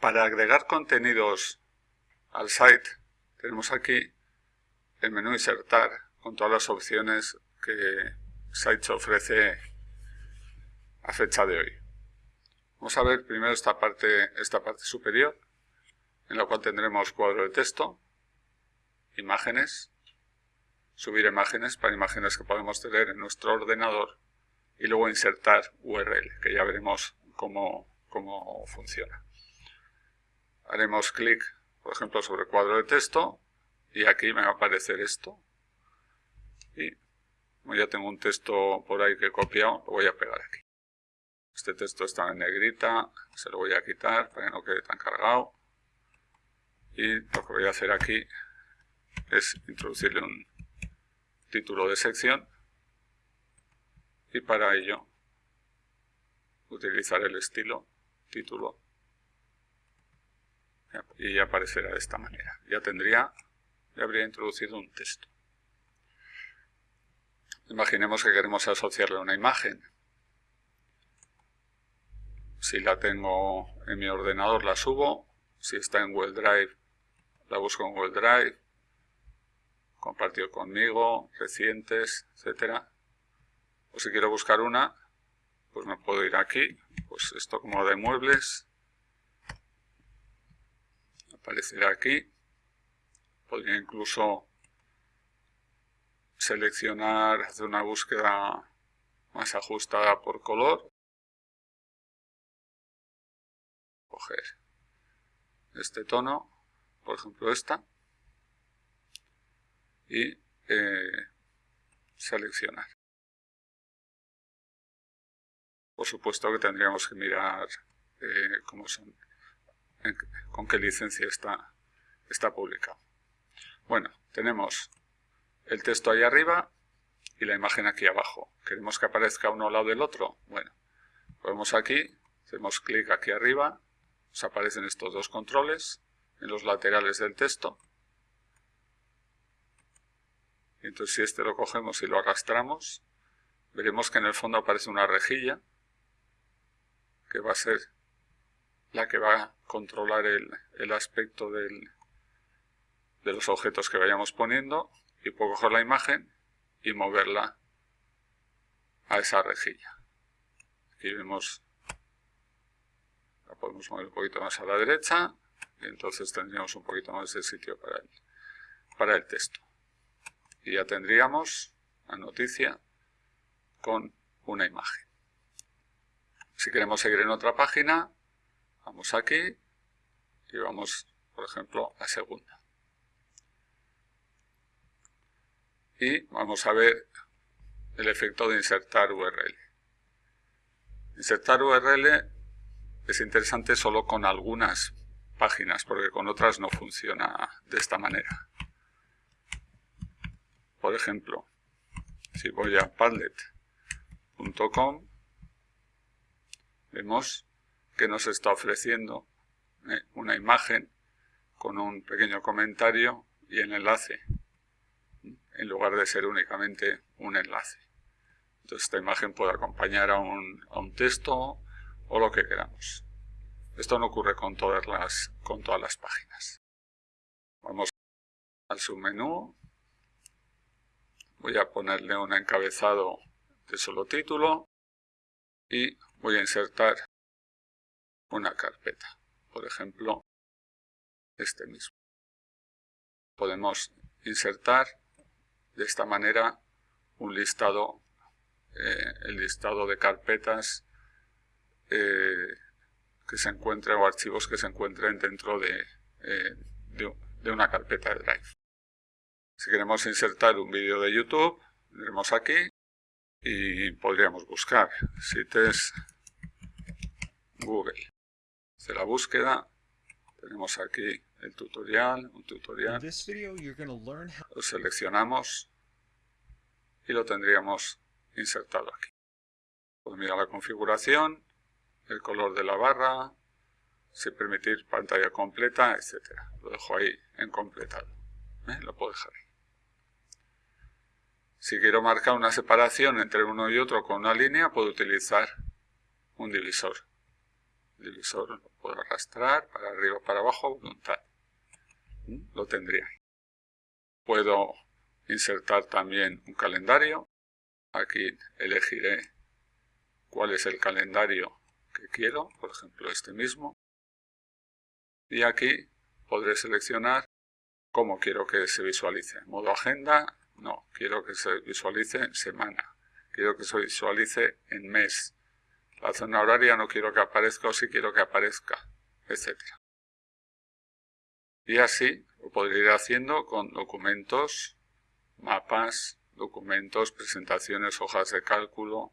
Para agregar contenidos al site, tenemos aquí el menú Insertar, con todas las opciones que Sites ofrece a fecha de hoy. Vamos a ver primero esta parte, esta parte superior, en la cual tendremos cuadro de texto, imágenes, subir imágenes para imágenes que podemos tener en nuestro ordenador y luego insertar URL, que ya veremos cómo, cómo funciona. Haremos clic, por ejemplo, sobre cuadro de texto y aquí me va a aparecer esto. Y como ya tengo un texto por ahí que he copiado, lo voy a pegar aquí. Este texto está en negrita, se lo voy a quitar para que no quede tan cargado. Y lo que voy a hacer aquí es introducirle un título de sección y para ello utilizar el estilo título y aparecerá de esta manera. Ya tendría, ya habría introducido un texto. Imaginemos que queremos asociarle una imagen. Si la tengo en mi ordenador la subo, si está en Google Drive la busco en Google Drive, compartido conmigo, recientes, etcétera. O si quiero buscar una, pues me puedo ir aquí, pues esto como de muebles, aparecerá aquí. Podría incluso seleccionar, hacer una búsqueda más ajustada por color. Coger este tono, por ejemplo esta, y eh, seleccionar. Por supuesto que tendríamos que mirar eh, cómo son, con qué licencia está, está publicado. Bueno, tenemos el texto ahí arriba y la imagen aquí abajo. ¿Queremos que aparezca uno al lado del otro? Bueno, ponemos aquí, hacemos clic aquí arriba, nos aparecen estos dos controles en los laterales del texto. Entonces si este lo cogemos y lo arrastramos, veremos que en el fondo aparece una rejilla que va a ser la que va a controlar el, aspecto de los objetos que vayamos poniendo y puedo coger la imagen y moverla a esa rejilla. Aquí vemos, la podemos mover un poquito más a la derecha y entonces tendríamos un poquito más de sitio para el, para el texto. Y ya tendríamos la noticia con una imagen. Si queremos seguir en otra página, vamos aquí y vamos, por ejemplo, a segunda. Y vamos a ver el efecto de insertar URL. Insertar URL es interesante solo con algunas páginas, porque con otras no funciona de esta manera. Por ejemplo, si voy a padlet.com vemos que nos está ofreciendo eh, una imagen con un pequeño comentario y el enlace, en lugar de ser únicamente un enlace. Entonces esta imagen puede acompañar a un, a un texto o lo que queramos. Esto no ocurre con todas las, con todas las páginas. Vamos al submenú. Voy a ponerle un encabezado de solo título y voy a insertar una carpeta. Por ejemplo, este mismo. Podemos insertar de esta manera un listado, eh, el listado de carpetas eh, que se encuentren o archivos que se encuentren dentro de, eh, de una carpeta de Drive. Si queremos insertar un vídeo de YouTube, iremos aquí y podríamos buscar CITES Google. Hace la búsqueda, tenemos aquí el tutorial, un tutorial. Lo seleccionamos y lo tendríamos insertado aquí. Podemos mirar la configuración, el color de la barra, si permitir pantalla completa, etc. Lo dejo ahí en completado. ¿eh? Lo puedo dejar ahí. Si quiero marcar una separación entre uno y otro con una línea, puedo utilizar un divisor divisor lo puedo arrastrar para arriba o para abajo a voluntad. Lo tendría. Puedo insertar también un calendario. Aquí elegiré cuál es el calendario que quiero, por ejemplo este mismo. Y aquí podré seleccionar cómo quiero que se visualice. Modo agenda, no, quiero que se visualice semana. Quiero que se visualice en mes. La zona horaria no quiero que aparezca o si quiero que aparezca, etc. Y así lo podré ir haciendo con documentos, mapas, documentos, presentaciones, hojas de cálculo,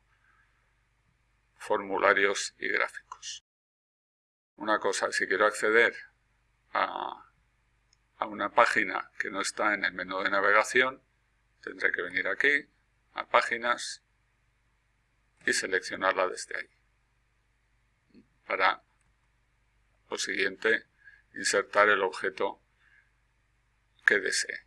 formularios y gráficos. Una cosa, si quiero acceder a, una página que no está en el menú de navegación, tendré que venir aquí, a páginas, y seleccionarla desde ahí. Para lo siguiente, insertar el objeto que desee.